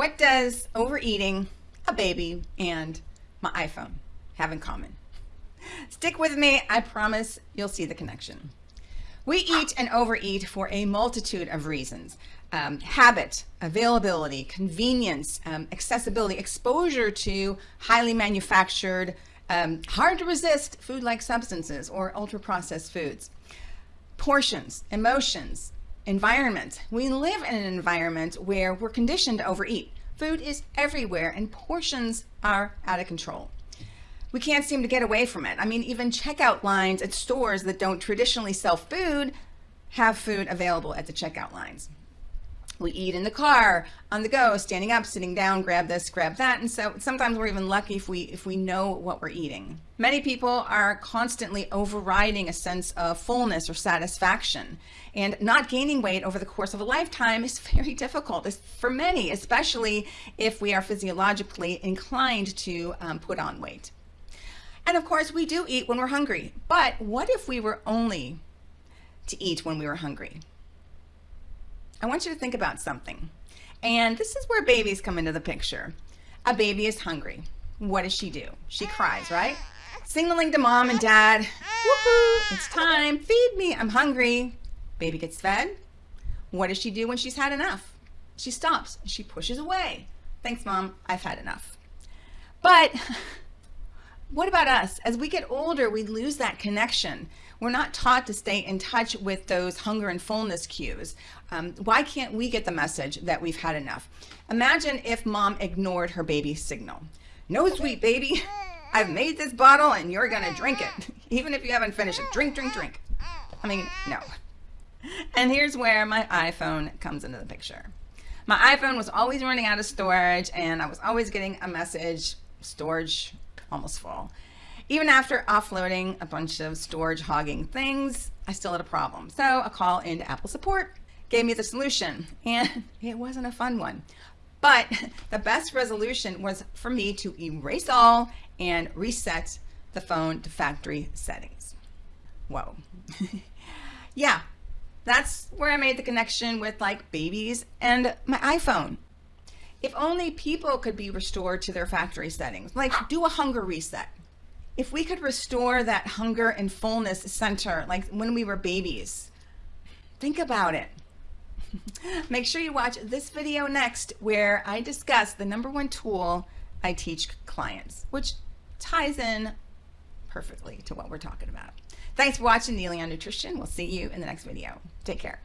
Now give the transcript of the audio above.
What does overeating, a baby, and my iPhone have in common? Stick with me, I promise you'll see the connection. We eat and overeat for a multitude of reasons. Um, habit, availability, convenience, um, accessibility, exposure to highly manufactured, um, hard to resist food-like substances or ultra-processed foods. Portions, emotions, environment. We live in an environment where we're conditioned to overeat. Food is everywhere and portions are out of control. We can't seem to get away from it. I mean, even checkout lines at stores that don't traditionally sell food have food available at the checkout lines. We eat in the car, on the go, standing up, sitting down, grab this, grab that. And so sometimes we're even lucky if we if we know what we're eating. Many people are constantly overriding a sense of fullness or satisfaction. And not gaining weight over the course of a lifetime is very difficult it's for many, especially if we are physiologically inclined to um, put on weight. And of course, we do eat when we're hungry. But what if we were only to eat when we were hungry? I want you to think about something. And this is where babies come into the picture. A baby is hungry. What does she do? She cries, right? Signaling to mom and dad, woohoo, it's time, feed me, I'm hungry. Baby gets fed. What does she do when she's had enough? She stops, she pushes away. Thanks, mom, I've had enough. But what about us? As we get older, we lose that connection. We're not taught to stay in touch with those hunger and fullness cues. Um, why can't we get the message that we've had enough? Imagine if mom ignored her baby's signal. No sweet baby, I've made this bottle and you're gonna drink it. Even if you haven't finished it, drink, drink, drink. I mean, no. And here's where my iPhone comes into the picture. My iPhone was always running out of storage and I was always getting a message, storage almost full. Even after offloading a bunch of storage hogging things, I still had a problem. So a call into Apple support gave me the solution and it wasn't a fun one. But the best resolution was for me to erase all and reset the phone to factory settings. Whoa. yeah, that's where I made the connection with like babies and my iPhone. If only people could be restored to their factory settings, like do a hunger reset. If we could restore that hunger and fullness center, like when we were babies, think about it. Make sure you watch this video next where I discuss the number one tool I teach clients, which ties in perfectly to what we're talking about. Thanks for watching Neely on Nutrition. We'll see you in the next video. Take care.